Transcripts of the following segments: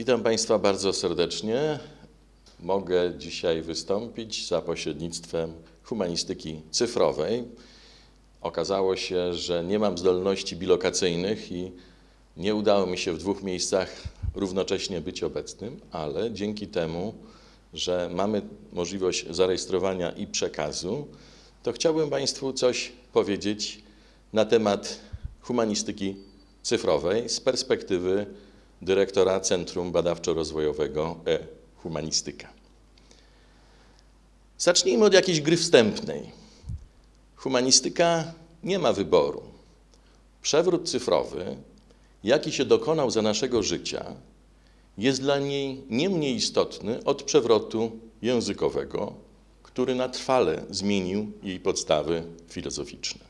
Witam Państwa bardzo serdecznie. Mogę dzisiaj wystąpić za pośrednictwem humanistyki cyfrowej. Okazało się, że nie mam zdolności bilokacyjnych i nie udało mi się w dwóch miejscach równocześnie być obecnym, ale dzięki temu, że mamy możliwość zarejestrowania i przekazu, to chciałbym Państwu coś powiedzieć na temat humanistyki cyfrowej z perspektywy dyrektora Centrum Badawczo-Rozwojowego e-Humanistyka. Zacznijmy od jakiejś gry wstępnej. Humanistyka nie ma wyboru. Przewrót cyfrowy, jaki się dokonał za naszego życia, jest dla niej nie mniej istotny od przewrotu językowego, który na trwale zmienił jej podstawy filozoficzne.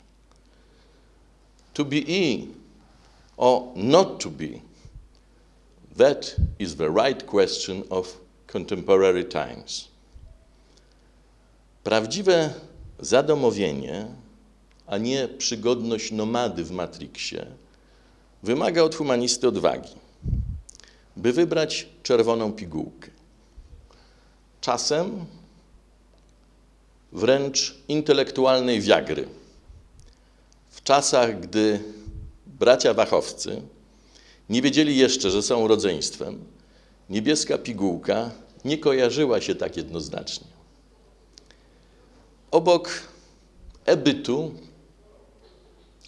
To be e or not to be, that is the right question of contemporary times. Prawdziwe zadomowienie, a nie przygodność nomady w Matrixie, wymaga od humanisty odwagi, by wybrać czerwoną pigułkę. Czasem wręcz intelektualnej wiagry. W czasach, gdy bracia Wachowcy nie wiedzieli jeszcze, że są rodzeństwem, niebieska pigułka nie kojarzyła się tak jednoznacznie. Obok ebytu,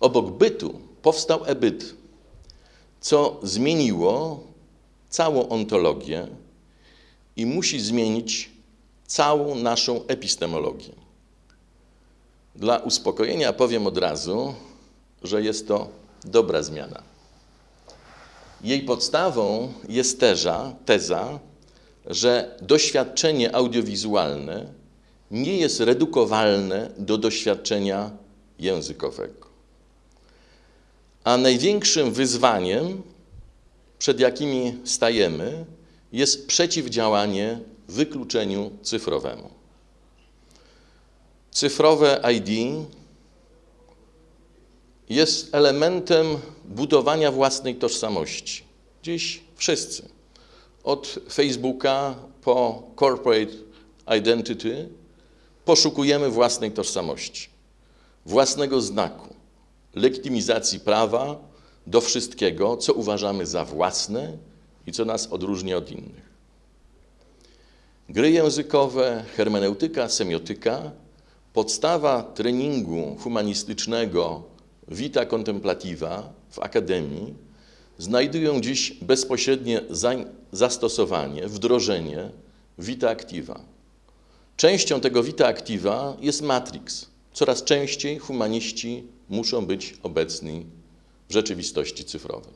obok bytu powstał ebyt, co zmieniło całą ontologię i musi zmienić całą naszą epistemologię. Dla uspokojenia powiem od razu, że jest to dobra zmiana. Jej podstawą jest teza, teza, że doświadczenie audiowizualne nie jest redukowalne do doświadczenia językowego. A największym wyzwaniem, przed jakimi stajemy, jest przeciwdziałanie wykluczeniu cyfrowemu. Cyfrowe ID jest elementem budowania własnej tożsamości. Dziś wszyscy, od Facebooka po corporate identity, poszukujemy własnej tożsamości, własnego znaku, legitymizacji prawa do wszystkiego, co uważamy za własne i co nas odróżnia od innych. Gry językowe, hermeneutyka, semiotyka, podstawa treningu humanistycznego Vita Contemplativa w Akademii znajdują dziś bezpośrednie zastosowanie, wdrożenie Vita Activa. Częścią tego Vita Activa jest Matrix. Coraz częściej humaniści muszą być obecni w rzeczywistości cyfrowej.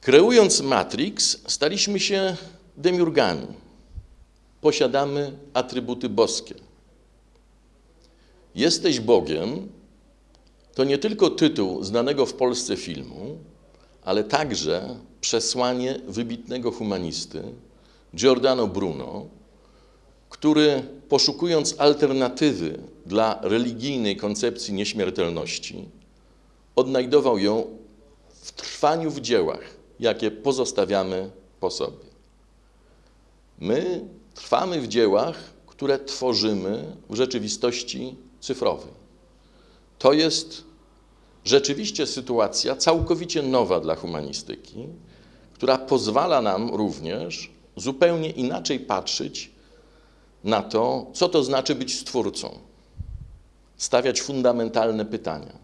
Kreując Matrix, staliśmy się demiurgami. Posiadamy atrybuty boskie. Jesteś Bogiem to nie tylko tytuł znanego w Polsce filmu, ale także przesłanie wybitnego humanisty Giordano Bruno, który poszukując alternatywy dla religijnej koncepcji nieśmiertelności, odnajdował ją w trwaniu w dziełach, jakie pozostawiamy po sobie. My trwamy w dziełach, które tworzymy w rzeczywistości cyfrowej. To jest rzeczywiście sytuacja całkowicie nowa dla humanistyki, która pozwala nam również zupełnie inaczej patrzeć na to, co to znaczy być stwórcą, stawiać fundamentalne pytania.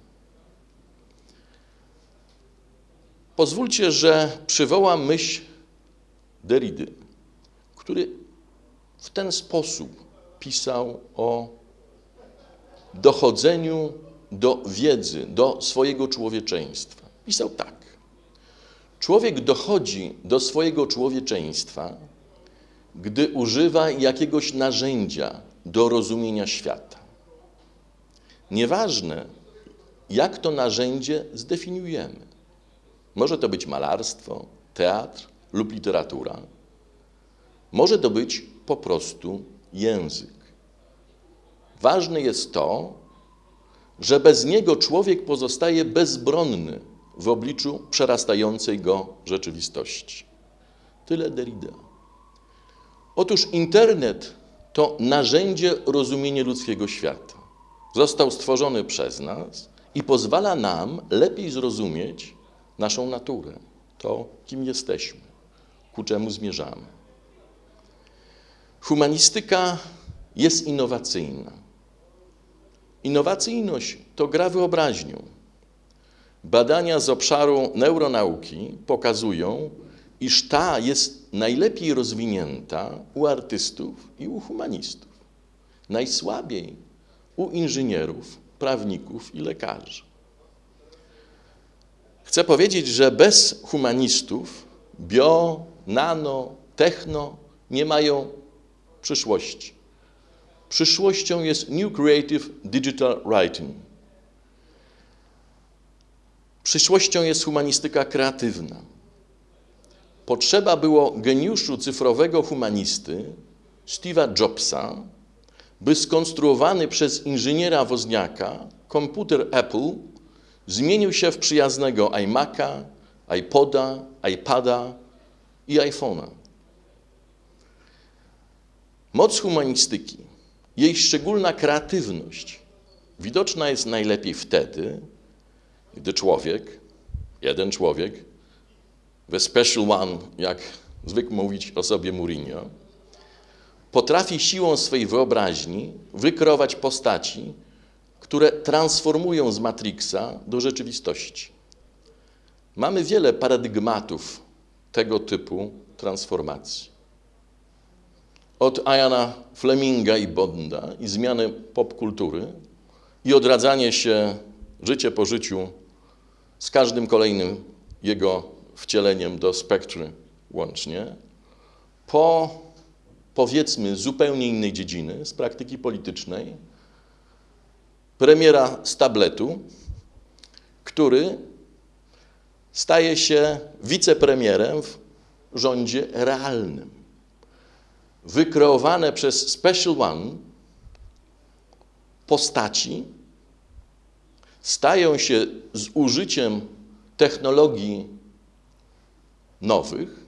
Pozwólcie, że przywołam myśl Derrida, który w ten sposób pisał o dochodzeniu do wiedzy, do swojego człowieczeństwa. Pisał tak. Człowiek dochodzi do swojego człowieczeństwa, gdy używa jakiegoś narzędzia do rozumienia świata. Nieważne, jak to narzędzie zdefiniujemy. Może to być malarstwo, teatr lub literatura. Może to być po prostu język. Ważne jest to, że bez niego człowiek pozostaje bezbronny w obliczu przerastającej go rzeczywistości. Tyle Derrida. Otóż internet to narzędzie rozumienia ludzkiego świata. Został stworzony przez nas i pozwala nam lepiej zrozumieć naszą naturę, to kim jesteśmy, ku czemu zmierzamy. Humanistyka jest innowacyjna. Innowacyjność to gra wyobraźnią. Badania z obszaru neuronauki pokazują, iż ta jest najlepiej rozwinięta u artystów i u humanistów. Najsłabiej u inżynierów, prawników i lekarzy. Chcę powiedzieć, że bez humanistów bio, nano, techno nie mają przyszłości. Przyszłością jest New Creative Digital Writing. Przyszłością jest humanistyka kreatywna. Potrzeba było geniuszu cyfrowego humanisty Steve'a Jobsa, by skonstruowany przez inżyniera Wozniaka komputer Apple zmienił się w przyjaznego iMac'a, iPoda, iPada i iPhone'a. Moc humanistyki, jej szczególna kreatywność widoczna jest najlepiej wtedy, gdy człowiek, jeden człowiek, the special one, jak zwykł mówić o sobie Mourinho, potrafi siłą swej wyobraźni wykreować postaci, które transformują z Matrixa do rzeczywistości. Mamy wiele paradygmatów tego typu transformacji. Od Iana Fleminga i Bonda i zmiany popkultury i odradzanie się życie po życiu z każdym kolejnym jego wcieleniem do spektry łącznie, po powiedzmy zupełnie innej dziedziny, z praktyki politycznej, premiera z tabletu, który staje się wicepremierem w rządzie realnym. Wykreowane przez Special One postaci stają się z użyciem technologii nowych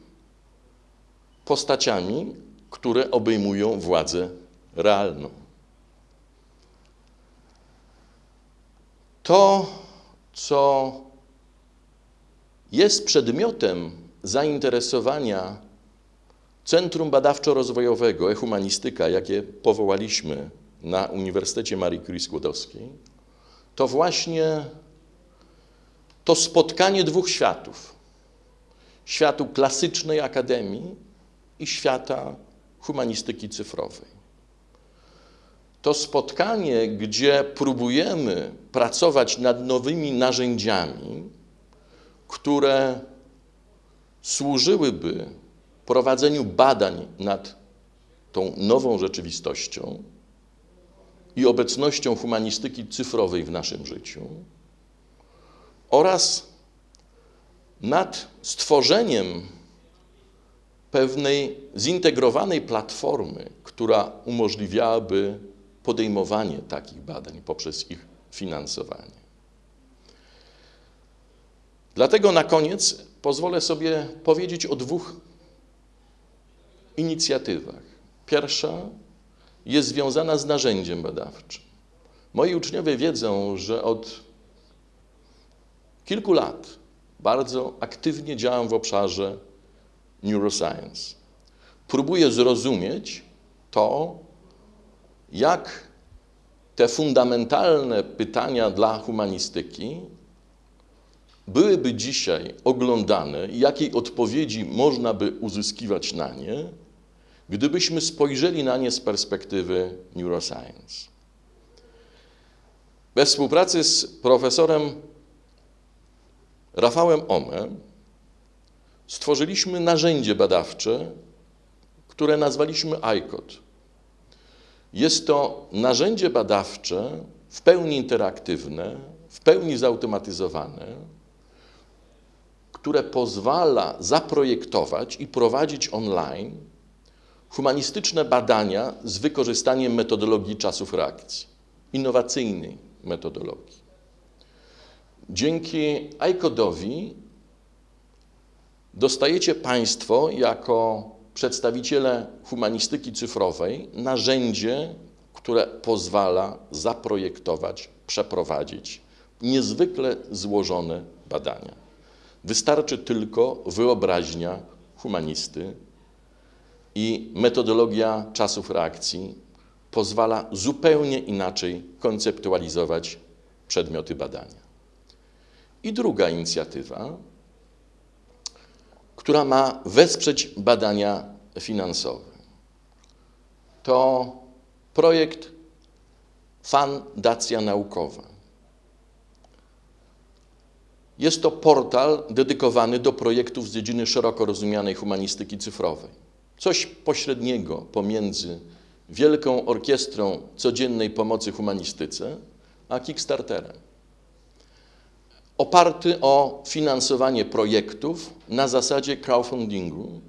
postaciami, które obejmują władzę realną. To, co jest przedmiotem zainteresowania Centrum Badawczo-Rozwojowego e-Humanistyka, jakie powołaliśmy na Uniwersytecie Marii Curie Skłodowskiej, to właśnie to spotkanie dwóch światów. Światu klasycznej akademii i świata humanistyki cyfrowej. To spotkanie, gdzie próbujemy pracować nad nowymi narzędziami, które służyłyby prowadzeniu badań nad tą nową rzeczywistością i obecnością humanistyki cyfrowej w naszym życiu oraz nad stworzeniem pewnej zintegrowanej platformy, która umożliwiałaby podejmowanie takich badań poprzez ich finansowanie. Dlatego na koniec pozwolę sobie powiedzieć o dwóch inicjatywach. Pierwsza jest związana z narzędziem badawczym. Moi uczniowie wiedzą, że od kilku lat bardzo aktywnie działam w obszarze neuroscience. Próbuję zrozumieć to, jak te fundamentalne pytania dla humanistyki byłyby dzisiaj oglądane i jakiej odpowiedzi można by uzyskiwać na nie, gdybyśmy spojrzeli na nie z perspektywy neuroscience. We współpracy z profesorem Rafałem Omem stworzyliśmy narzędzie badawcze, które nazwaliśmy ICOD. Jest to narzędzie badawcze w pełni interaktywne, w pełni zautomatyzowane, które pozwala zaprojektować i prowadzić online humanistyczne badania z wykorzystaniem metodologii czasów reakcji, innowacyjnej metodologii. dzięki iCode'owi dostajecie Państwo jako przedstawiciele humanistyki cyfrowej narzędzie, które pozwala zaprojektować, przeprowadzić niezwykle złożone badania. Wystarczy tylko wyobraźnia humanisty i metodologia czasów reakcji pozwala zupełnie inaczej konceptualizować przedmioty badania. I druga inicjatywa, która ma wesprzeć badania finansowe. To projekt Fundacja Naukowa. Jest to portal dedykowany do projektów z dziedziny szeroko rozumianej humanistyki cyfrowej. Coś pośredniego pomiędzy Wielką Orkiestrą Codziennej Pomocy Humanistyce a Kickstarterem oparty o finansowanie projektów na zasadzie crowdfundingu,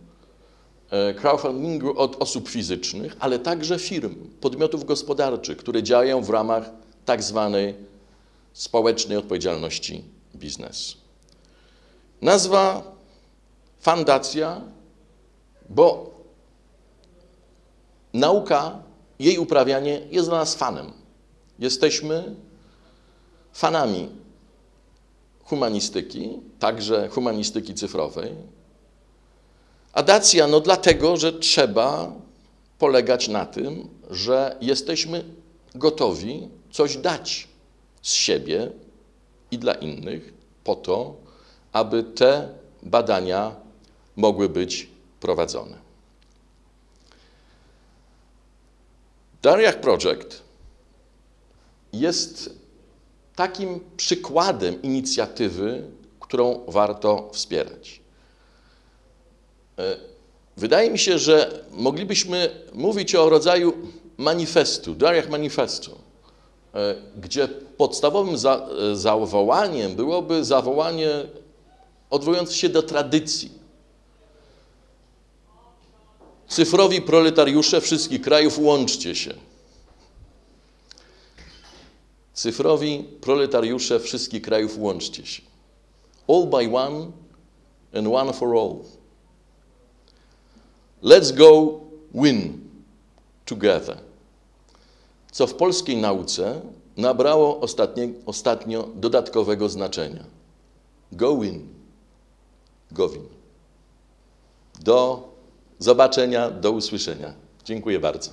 e, crowdfundingu od osób fizycznych, ale także firm, podmiotów gospodarczych, które działają w ramach tak zwanej społecznej odpowiedzialności biznesu. Nazwa fundacja, bo nauka, jej uprawianie jest dla nas fanem. Jesteśmy fanami humanistyki, także humanistyki cyfrowej. A dacja, no dlatego, że trzeba polegać na tym, że jesteśmy gotowi coś dać z siebie i dla innych po to, aby te badania mogły być prowadzone. Dariach Project jest takim przykładem inicjatywy, którą warto wspierać. E, wydaje mi się, że moglibyśmy mówić o rodzaju manifestu, Dariach Manifestu, e, gdzie podstawowym za, e, zawołaniem byłoby zawołanie odwołujące się do tradycji. Cyfrowi proletariusze wszystkich krajów, łączcie się. Cyfrowi proletariusze wszystkich krajów, łączcie się. All by one and one for all. Let's go win together. Co w polskiej nauce nabrało ostatnie, ostatnio dodatkowego znaczenia. Go win. Go win. Do zobaczenia, do usłyszenia. Dziękuję bardzo.